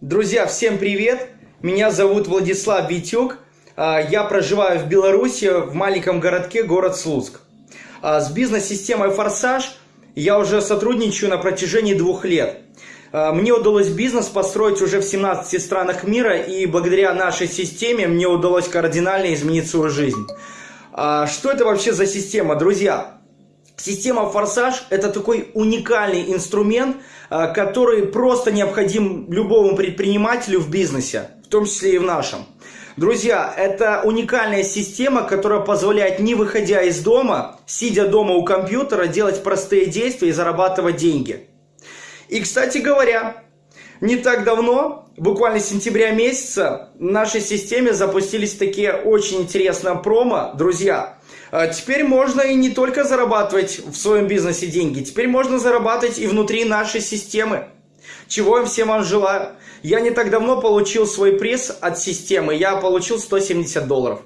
Друзья, всем привет! Меня зовут Владислав Витюк. А, Я проживаю в Беларуси, в маленьком городке, город Слуцк. А, С бизнес-системой «Форсаж» я уже сотрудничаю на протяжении двух лет. А, Мне удалось бизнес построить уже в 17 странах мира, и благодаря нашей системе мне удалось кардинально изменить свою жизнь. Что это вообще за система, друзья? Система «Форсаж» – это такой уникальный инструмент, а, который просто необходим любому предпринимателю в бизнесе, в том числе и в нашем. Друзья, это уникальная система, которая позволяет, не выходя из дома, сидя дома у компьютера, делать простые действия и зарабатывать деньги. И, кстати говоря, не так давно, буквально с сентября месяца, в нашей системе запустились такие очень интересные промо, друзья. А Теперь можно и не только зарабатывать в своем бизнесе деньги, теперь можно зарабатывать и внутри нашей системы. Чего я всем вам желаю. Я не так давно получил свой приз от системы, я получил 170 долларов.